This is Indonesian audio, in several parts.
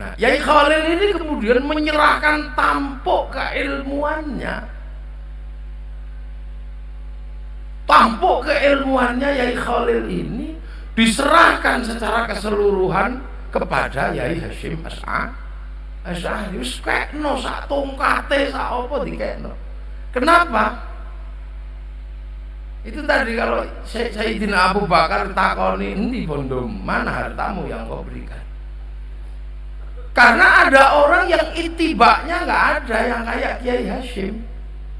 Nah, Yai Khalil ini kemudian menyerahkan tampuk keilmuannya. Tampuk keilmuannya Yai Khalil ini diserahkan secara keseluruhan kepada Yai Hashim As'ad. Asy'ari wis kekno sak tongkate sak apa dikekno. Kenapa? Itu tadi kalau Sayyidina Abu Bakar takoni ini bondo mana hartamu yang kau berikan? Karena ada orang yang itibaknya nggak ada yang kayak Kiai Hashim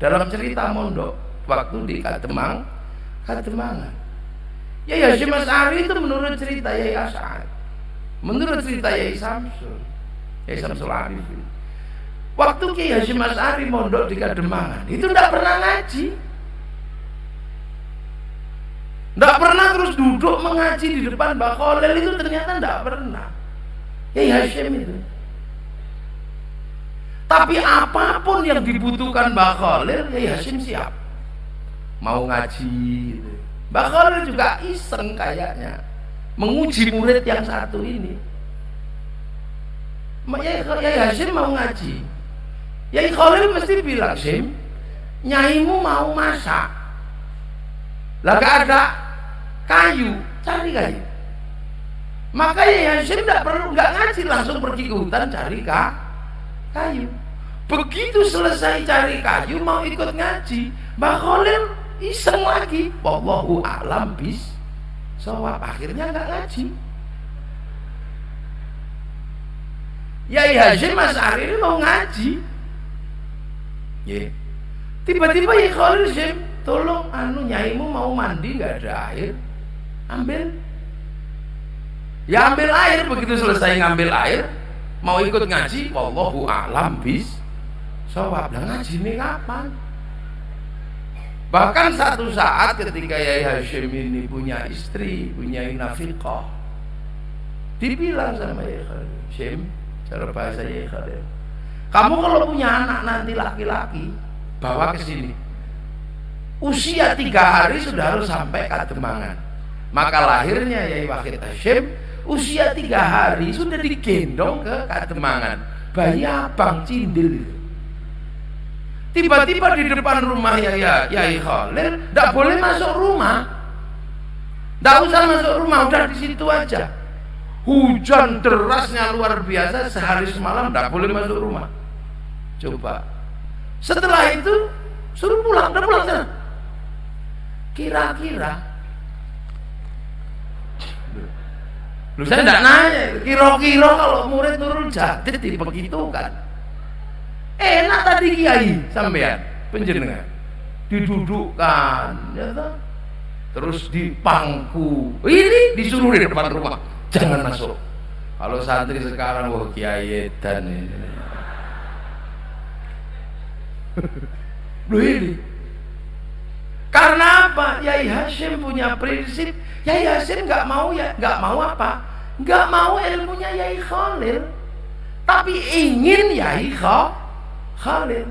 dalam cerita mondok waktu di Kademang, Kademangan. Kiai Hashim As'ari itu menurut cerita Yai As'ad, menurut cerita Yai Samsul, Yai Samsul Arifin. Waktu Kiai Hashim As'ari mondok di Kademangan, itu tidak pernah ngaji. Tidak pernah terus duduk mengaji di depan Mbak itu ternyata tidak pernah. Ya Hashim itu. Tapi apa pun yang dibutuhkan Mbak Khalil, ya Hashim siap. Mau ngaji gitu. Mbak Khalil juga iseng kayaknya. Menguji murid yang satu ini. Ya, Hashim mau ngaji. Ya Khalil mesti bilang, Hashim, nyaimu mau masak. Lah ada kayu cari kayu makanya Hashim tidak perlu nggak ngaji langsung pergi ke hutan cari kayu. Begitu selesai cari kayu mau ikut ngaji Mbak Khalil iseng lagi. Wallahu a'lam bis sawab akhirnya nggak ngaji. Yai Hashim Mas Ari mau ngaji. Tiba-tiba Yai Khalil Hashim tolong anu nyaimu mau mandi nggak ada air? Ambil ya ambil air. Begitu selesai ngambil air mau ikut ngaji wallahu a'lam bis sawab dan ngaji ini kapan? Bahkan satu saat ketika Yai Hashim ini punya istri punya nafiqah dibilang sama Yai Hashim cara bahasa Yai Khalil kamu kalau punya anak nanti laki-laki bawa ke sini. Usia tiga hari sudah harus sampai kademangan. Maka lahirnya Yai Wahid Hashim usia tiga hari sudah digendong ke Kademangan. Bayi abang cindil Tiba-tiba di depan rumah Yai, Yai Khalil, tidak boleh masuk rumah. Tidak usah masuk rumah, udah di situ aja. Hujan derasnya luar biasa, sehari semalam tidak boleh masuk rumah. Coba. Setelah itu suruh pulang, udah pulang sana. Kira-kira Lu saya tidak nanya, kira-kira kalau murid turun jadid begitu kan. Enak tadi kiai sampean penjenengan. Didudukkan ya toh? terus dipangku. Ini disuruh di depan rumah. Jangan masuk. Kalau santri sekarang wah kiai dan ini. Loh ini karena apa? Yai Hashim punya prinsip Yai Hashim nggak mau ya nggak mau apa? Nggak mau ilmunya Yai Khalil, tapi ingin Yai Khalil.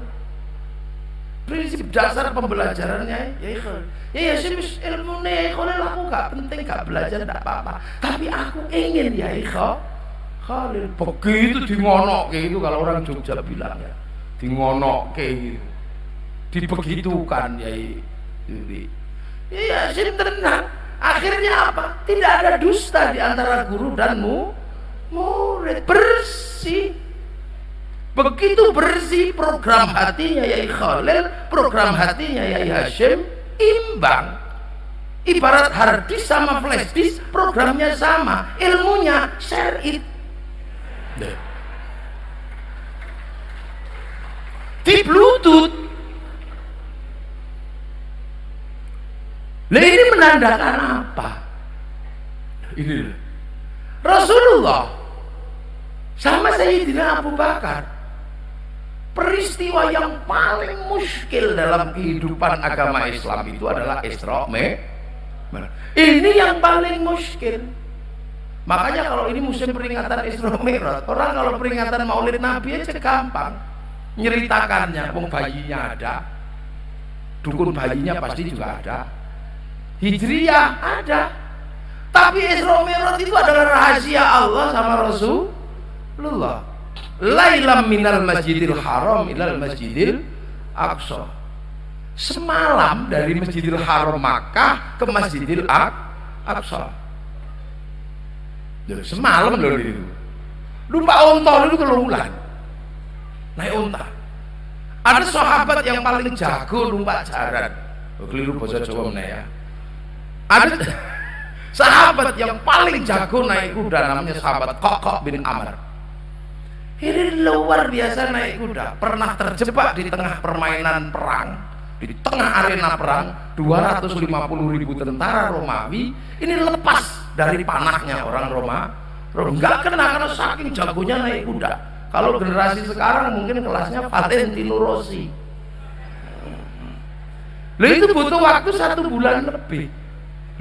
Prinsip dasar pembelajarannya Yai Khalil. Yai Hashim ilmu Yai Khalil aku nggak penting nggak belajar nggak apa-apa, tapi aku ingin Yai Khalil. Begitu dingonok kayak gitu kalau orang Jogja bilang ya, dingonok kayak gitu, dibegitukan Yai diri. Iya, tenang. Akhirnya apa? Tidak ada dusta di antara guru dan mu, murid. Bersih. Begitu bersih program hatinya Yai Khalil, program hatinya Yai Hashim imbang. Ibarat hard disk sama flash disk, programnya sama, ilmunya share it. Di Bluetooth Nah ini menandakan apa? Ini Rasulullah sama Sayyidina Abu Bakar peristiwa yang paling muskil dalam kehidupan agama Islam itu adalah Isra Ini yang paling muskil. Makanya kalau ini musim peringatan Isra Mi'raj, orang kalau peringatan Maulid Nabi aja gampang. Nyeritakannya, bayinya ada, dukun bayinya pasti juga ada, Hijriyah ada. Tapi Isra Mi'raj itu adalah rahasia Allah sama Rasul Lullah. Lailam minal masjidil haram ilal masjidil aqsa. Semalam dari Masjidil Haram Makkah ke Masjidil Aqsa. Semalam loh itu. Lupa onta itu kelululan. Naik onta. Ada sahabat yang paling jago numpak jaran. Keliru bahasa Jawa ya. Ada sahabat yang paling jago naik kuda namanya sahabat Kokok bin Amr. Ini luar biasa naik kuda. Pernah terjebak di tengah permainan perang. Di tengah arena perang, 250 ribu tentara Romawi ini lepas dari panahnya orang Roma. Enggak kena karena saking jagonya naik kuda. Kalau generasi sekarang mungkin kelasnya Valentino Rossi. Loh itu butuh waktu satu bulan lebih.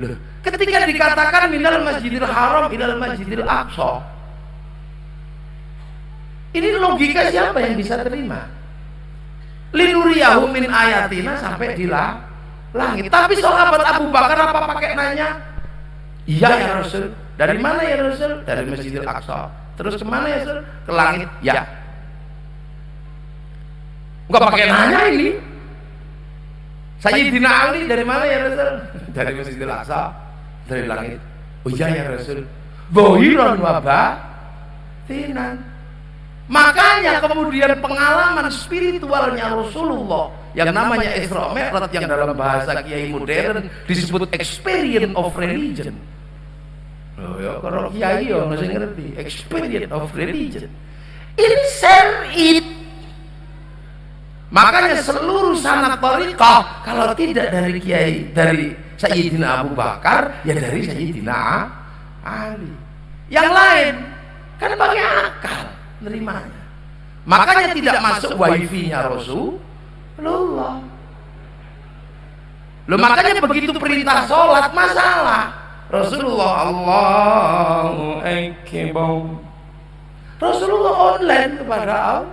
Loh, ketika dikatakan minal masjidil haram minal masjidil aqsa. Ini logika siapa yang bisa terima? Linuriyahu min ayatina sampai di langit. Tapi sahabat Abu Bakar apa pakai nanya? Iya ya Rasul. Dari mana ya Rasul? Dari Masjidil Aqsa. Terus ke mana ya Rasul? Ke langit? Ya. Enggak pakai nanya ini Sayyidina Ali dari mana ya Rasul? Dari Masjidil Aqsa dari langit. Oh iya ya Rasul. Bohiron wabah tinan. Makanya kemudian pengalaman spiritualnya Rasulullah yang namanya Isra Mi'raj yang dalam bahasa kiai modern disebut experience of religion. Oh ya, kalau kiai ya masih ngerti. Experience of religion. Ini it. Makanya seluruh sanat tariqah kalau tidak dari kiai dari Sayyidina Abu Bakar ya dari Sayyidina Ali. Yang lain kan pakai akal nerimanya. Makanya tidak masuk wifi-nya Rasulullah. Loh makanya begitu perintah sholat masalah. Rasulullah Allahu Akbar. Rasulullah online kepada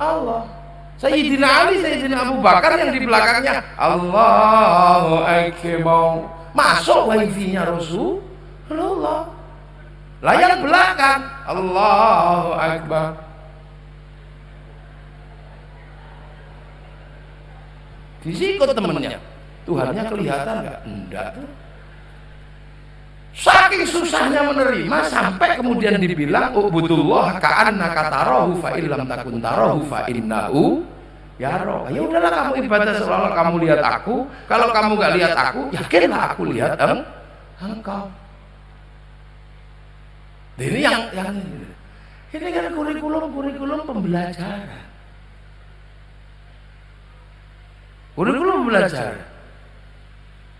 Allah. Sayyidina Ali, Sayyidina Abu Bakar yang di belakangnya. Allahu Akbar. Masuk wifi-nya Rasulullah. Layar belakang. Allahu Akbar. Disikut temennya. Tuhannya kelihatan nggak? enggak saking susahnya menerima sampai kemudian dibilang ubudullah ka'anna katarahu fa illam takun tarahu fa innahu ya roh ya udahlah kamu ibadah seolah kamu lihat aku kalau kamu nggak lihat aku yakinlah aku lihat engkau ini yang yang ini kan kurikulum kurikulum pembelajaran. Kurikulum pembelajaran.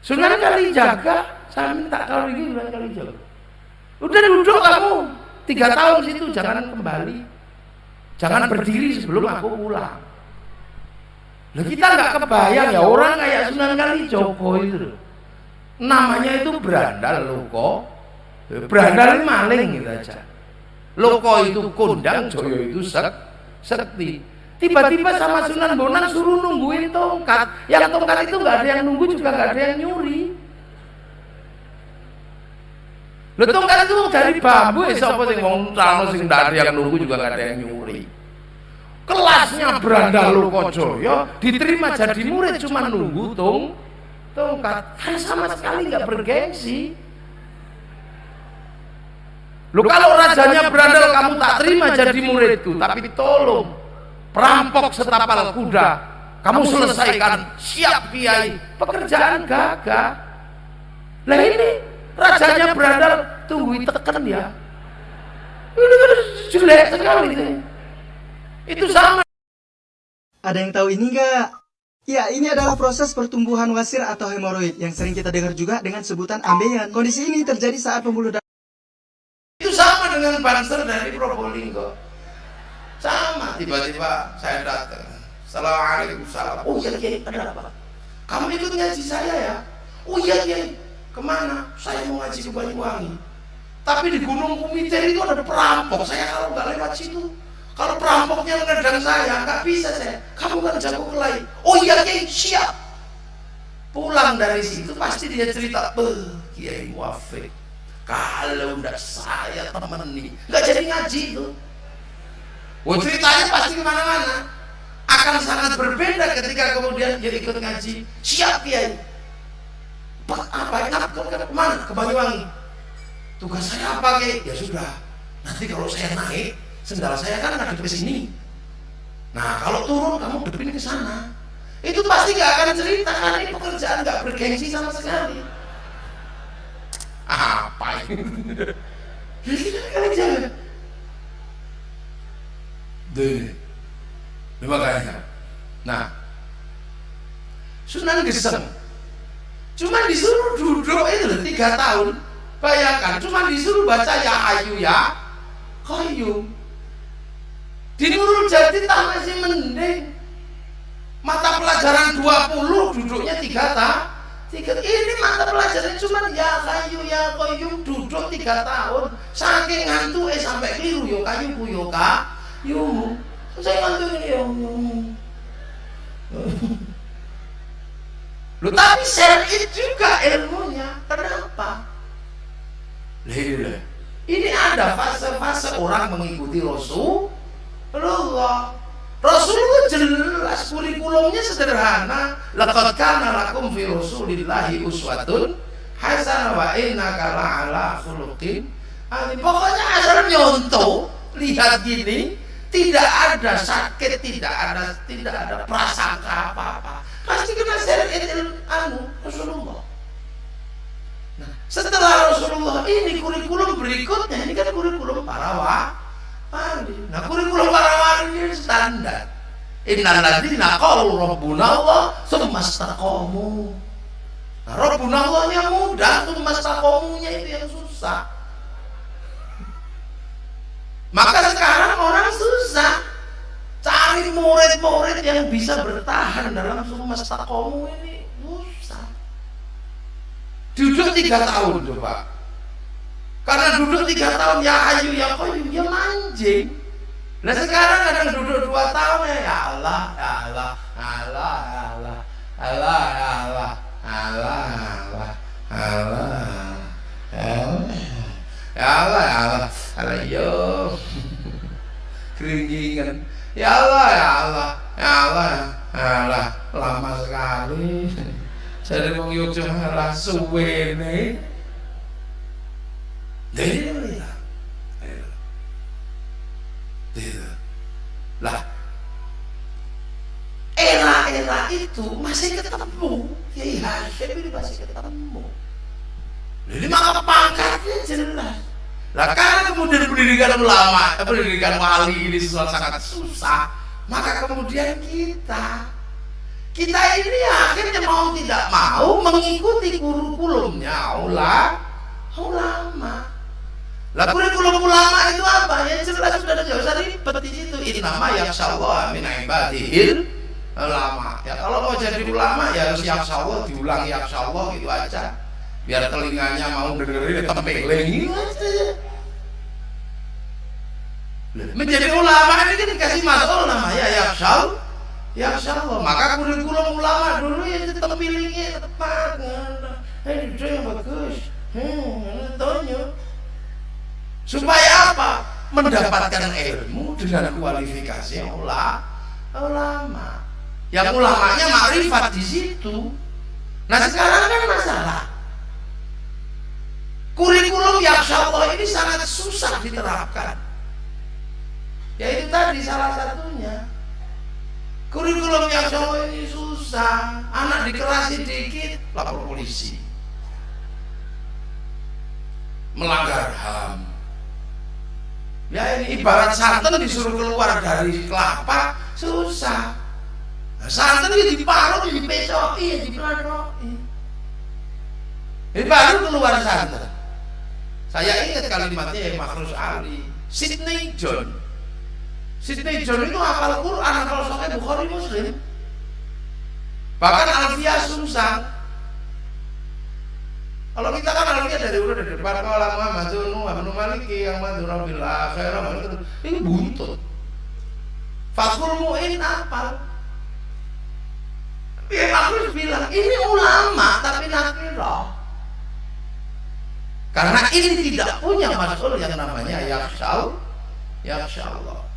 Sunan kali jaga, saya minta kalau ini sunan kali. Udah duduk kamu. Tiga tahun situ, jangan kembali, jangan berdiri sebelum aku pulang. Lah kita nggak kebayang ya orang kayak Sunan kali Joko itu, namanya itu berandal loh kok berandal maling gitu aja. Loko itu kondang joyo itu sek sekti. Tiba-tiba sama Sunan Bonang suruh nungguin tongkat. Yang tongkat itu nggak ada yang nunggu juga nggak ada yang nyuri Lo tongkat itu dari bambu ya siapa sing wong calon sing ndak yang nunggu juga nggak ada yang nyuri. Kelasnya berandal loko joyo diterima jadi murid cuma nunggu tong tongkat kan sama sekali nggak bergengsi Lu kalau rajanya berandal kamu tak terima jadi muridku, tapi tolong perampok setapal kuda, kamu selesaikan. Siap kiai, pekerjaan gagah. Lah ini rajanya berandal tunggu tekan ya. Ini kan jelek sekali ini. Itu sama. Ada yang tahu ini enggak? Ya, ini adalah proses pertumbuhan wasir atau hemoroid yang sering kita dengar juga dengan sebutan ambeien. Kondisi ini terjadi saat pembuluh darah dengan banser dari Probolinggo sama tiba-tiba saya datang Assalamualaikum salam oh iya kiai ada apa kamu ikut ngaji saya ya oh iya kiai ke mana? Saya mau ngaji ke Banyuwangi. Tapi di Gunung Kumiter itu ada perampok. Saya kalau nggak lewat situ kalau perampoknya menendang saya nggak bisa saya. Kamu kan jago kelai. Oh iya kiai siap. Pulang dari situ pasti dia cerita eh kiai muafik kalau enggak saya nih nggak jadi ngaji tuh Oh ceritanya pasti ke mana-mana. Akan sangat berbeda ketika kemudian dia ikut ngaji. Siap kiai. Apa enak ke, mana? Ke Banyuwangi. Tugas saya apa kiai? Ya sudah. Nanti kalau saya naik, sendal saya kan ada di sini. Nah kalau turun kamu depin ke sana. Itu pasti gak akan cerita karena ini pekerjaan gak bergengsi sama sekali. Apa ini? Jadi kita kan jaga. Deh. Makanya. Nah, Sunan Geseng tiga tahun. Bayangkan cuma disuruh baca ya ayu ya kayu di Nurul Jati tak masih mending. Mata pelajaran 20 duduknya tiga tahun tiga. Ini mata pelajaran cuma ya kayu ya kayu duduk tiga tahun. Saking ngantuk eh sampai keliru yo kayu ku yo saya ngantuk ini yo Lu tapi syar'i juga ilmunya. Kenapa? Lila. Ini ada fase-fase orang mengikuti Rasulullah. Rasulullah jelas kurikulumnya sederhana. Laqad kana lakum fi Rasulillahi uswatun hasanah wa innaka la'ala khuluqin Pokoknya asal nyontoh, lihat gini, tidak ada sakit, tidak ada tidak ada prasangka apa-apa pasti kena syariat anu Rasulullah. Nah setelah Rasulullah ini kurikulum berikutnya ini kan kurikulum para wali nah kurikulum para wali ini standar. Innal ladzina qalu rabbuna Allah tsumma istaqamu. Nah, rabbuna Allahnya mudah, tsumma istaqamunya itu yang susah. Maka sekarang orang susah Cari murid-murid yang bisa bertahan dalam semesta kamu ini susah. Duduk tiga tahun coba. Karena duduk tiga tahun ya ayu ya koyu ya lanjing. Nah sekarang ada duduk dua tahun ya, ya Allah, ya Allah, Allah, ya Allah, Allah, ya Allah, Allah, Allah, Allah, Allah, ya Allah, ya Allah, Allah, yo keringgingan. Ya Allah, ya Allah, ya Allah, ya Allah, lama sekali. Jadi mau yuk cuma suwe nih. Jadi ya. Lah, era-era itu masih ketemu. Ya iya, ini masih ketemu. Jadi maka pangkatnya jelas. Nah karena kemudian pendidikan ulama, pendidikan wali ini sesuatu sangat susah, maka kemudian kita kita ini akhirnya mau tidak mau mengikuti kurikulumnya ulama. Lah kurikulum ulama itu apa? Ya jelas sudah ada jauh ribet di situ. Ini nama yang Allah min ibadihil ulama. Ya kalau mau jadi ulama ya harus yang Allah diulang yang Allah gitu aja biar telinganya mau dengerin tempeling menjadi ulama ini kan dikasih masuk namanya ya syal ya Allah maka kurikulum ulama dulu ya tempelingnya tepat eh itu yang bagus. Hmm, supaya apa? Mendapatkan ilmu dengan kualifikasi yang ulama. Yang ulamanya makrifat di situ. Nah sekarang kan masalah. Kurikulum yang Allah ini sangat susah diterapkan. Yaitu tadi salah satunya. Kurikulum yang Allah ini susah. Anak dikerasi dikit, lapor polisi. Melanggar HAM. Ya ini ibarat santan disuruh keluar dari kelapa, susah. Nah, santan ini diparuh, dipecoki, dipelodoki. Ini baru keluar santan. Saya ingat kalimatnya yang Makhrus Ali, Sydney John. Sydney John itu hafal Quran, hafal Sahih Bukhari Muslim. Bahkan Alfiyah Sumsang. Kalau kita kan Alfiyah dari udah dari depan kalau Muhammad Zunu Abnu Maliki yang madura bil akhirah ini buntut. Fathul Mu'in hafal. Ya Makhrus bilang ini ulama tapi nakirah. Karena ini tidak punya masul yang namanya yaksal, yaksha Allah.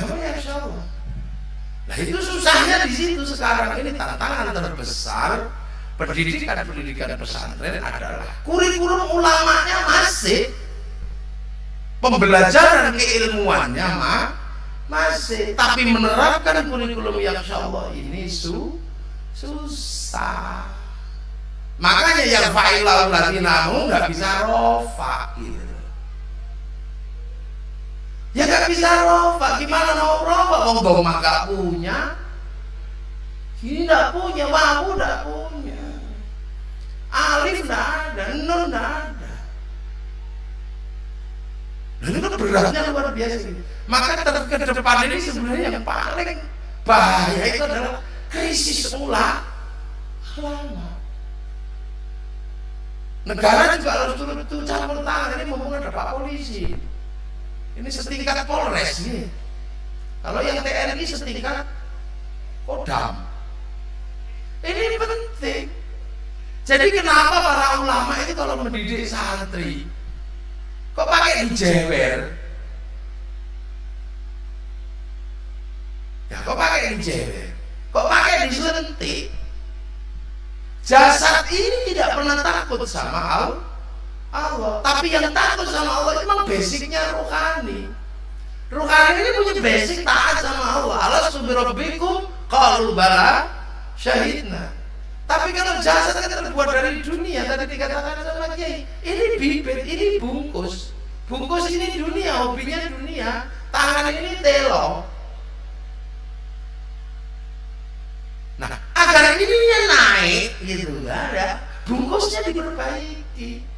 Insya Allah. Nah itu susahnya di situ. Sekarang ini tantangan terbesar pendidikan-pendidikan pesantren adalah kurikulum ulamanya masih pembelajaran keilmuannya mah masih. Tapi menerapkan kurikulum yang insya Allah ini su susah. Makanya yang fa'ilau ladinamu nggak bisa rofa gitu ya nggak bisa rofa gimana mau rofa mau bawa nggak punya. Ini nggak punya wawu nggak punya. Alif nggak ada nun nggak ada. Dan itu beratnya luar biasa ini. Maka ke depan ini sebenarnya yang paling bahaya itu adalah krisis ulama negara juga harus turut-turut campur tangan ini mumpung ada pak polisi ini setingkat polres. Nih kalau yang TNI setingkat kodam. Ini penting. Jadi kenapa para ulama ini kalau mendidik santri? Kok pakai dijewer ya kok pakai dijewer kok pakai disuntik? Jasad ini tidak pernah takut sama Allah Allah. Tapi yang takut sama Allah itu memang basicnya rohani rohani ini punya basic taat sama Allah. Allah subhanahu kalau bala syahidna. Tapi kalau jasad kan terbuat dari dunia tadi dikatakan sama Kiai ini bibit ini bungkus. Bungkus ini dunia hobinya dunia. Tangan ini telo. Nah agar ini naik gitu ada. Bungkusnya diperbaiki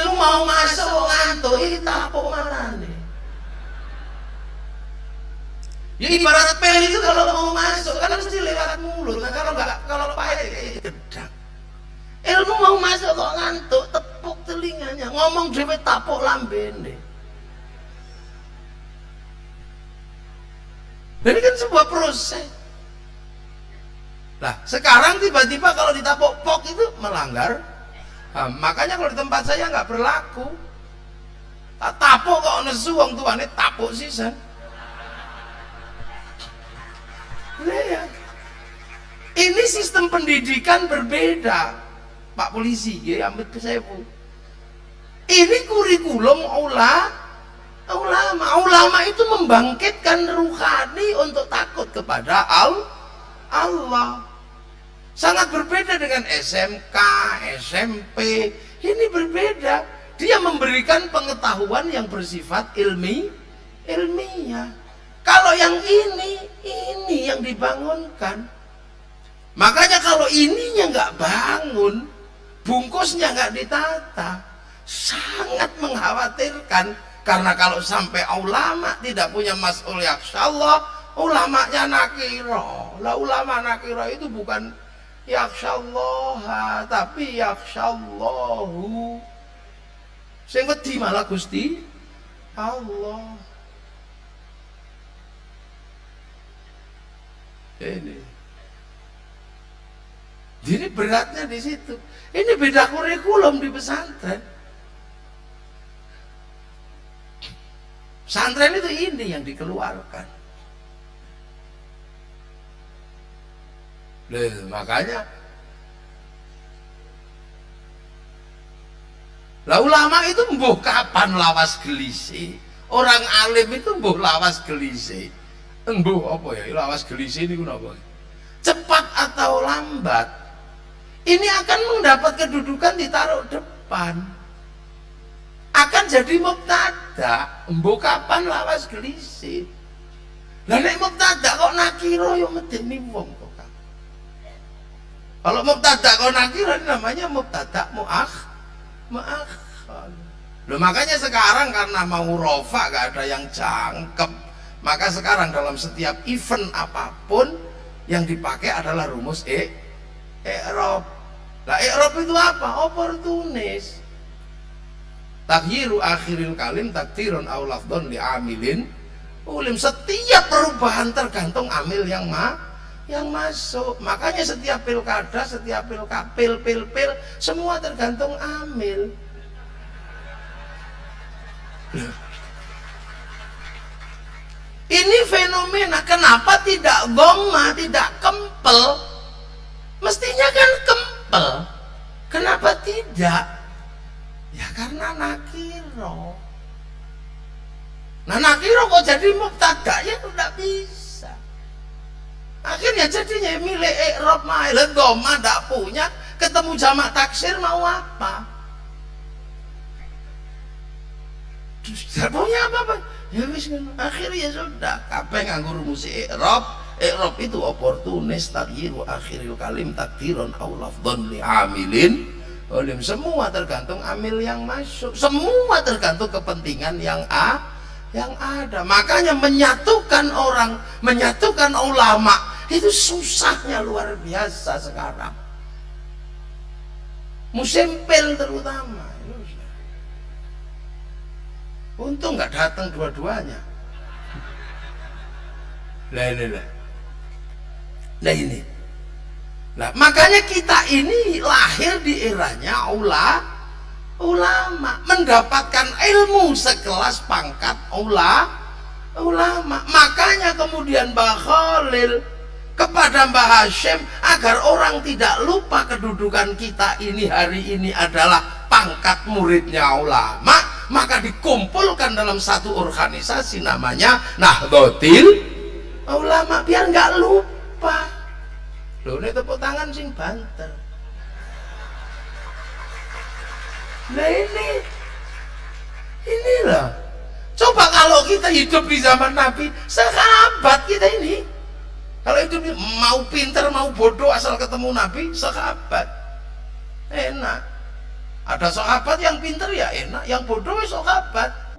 ilmu mau masuk wong ngantuk iki tapuk nih ya ibarat pel itu kalau mau masuk kan mesti lewat mulut. Nah kalau nggak kalau pahit ya kayak gedang. Ilmu mau masuk kok ngantuk tepuk telinganya ngomong dhewe tapuk lambene. Ini kan sebuah proses. Nah, sekarang tiba-tiba kalau ditapuk pok itu melanggar Nah, makanya kalau di tempat saya nggak berlaku. Tak tapuk kok nesu wong tuane tapuk sisan. Ya. Ini sistem pendidikan berbeda, Pak Polisi, ya ke saya bu. Ini kurikulum ulama, ulama, ulama itu membangkitkan ruhani untuk takut kepada Allah. Sangat berbeda dengan SMK, SMP. Ini berbeda. Dia memberikan pengetahuan yang bersifat ilmi, ilmiah. Kalau yang ini, ini yang dibangunkan. Makanya kalau ininya nggak bangun, bungkusnya nggak ditata, sangat mengkhawatirkan. Karena kalau sampai ulama tidak punya mas'ul Allah, ulamanya nakiro. Lah ulama nakiro itu bukan yakshallaha tapi yakshallahu sing wedi malah Gusti Allah. Ini. Jadi beratnya di situ. Ini beda kurikulum di pesantren. Pesantren itu ini yang dikeluarkan Loh, makanya Lah ulama itu mbuh kapan lawas gelisi? Orang alim itu mbuh lawas gelisi. Mbuh apa ya? Lawas gelisi ini apa? Cepat atau lambat ini akan mendapat kedudukan ditaruh depan. Akan jadi mubtada. Mbuh kapan lawas gelisi? Lah nek mubtada kok nakiro yo medeni wong kalau mubtada kau nakir namanya mubtada muakh muakhir. Loh makanya sekarang karena mau rofa gak ada yang jangkep, maka sekarang dalam setiap event apa pun yang dipakai adalah rumus e i'rab. Lah i'rab itu apa? Oportunis. Takhyiru akhiril kalim takdirun aw lafdhun li amilin ulim. Setiap perubahan tergantung amil yang ma yang masuk. Makanya setiap pilkada, setiap pilkada, pil, pil, pil, semua tergantung amil. ini fenomena kenapa tidak goma tidak kempel? Mestinya kan kempel. Kenapa tidak? Ya karena nakiro. Nah nakiro kok jadi mubtada ya tidak bisa akhirnya jadinya milik ikrob mahilan goma tidak punya. Ketemu jamak taksir mau apa? Tidak punya apa-apa? Ya wis akhirnya ya sudah. Kabeh nganggo rumus i'rab i'rab itu oportunis taghyiru akhiril kalim takdiron lafdhan li amilin. Olim semua tergantung amil yang masuk. Semua tergantung kepentingan yang a yang ada. Makanya menyatukan orang menyatukan ulama itu susahnya luar biasa sekarang. Musim pil terutama. Untung nggak datang dua-duanya. Lah ini lah. Nah ini. Nah makanya kita ini lahir di eranya ula ulama mendapatkan ilmu sekelas pangkat ula ulama. Makanya kemudian Mbah Khalil kepada Mbah Hashim agar orang tidak lupa kedudukan kita ini hari ini adalah pangkat muridnya ulama maka dikumpulkan dalam satu organisasi namanya Nahdlatul Ulama biar nggak lupa. Lo ini tepuk tangan sing banter nah ini inilah. Coba kalau kita hidup di zaman Nabi sahabat kita ini. Kalau hidup mau pinter mau bodoh asal ketemu Nabi sahabat enak. Ada sahabat yang pinter ya enak. Yang bodoh ya sahabat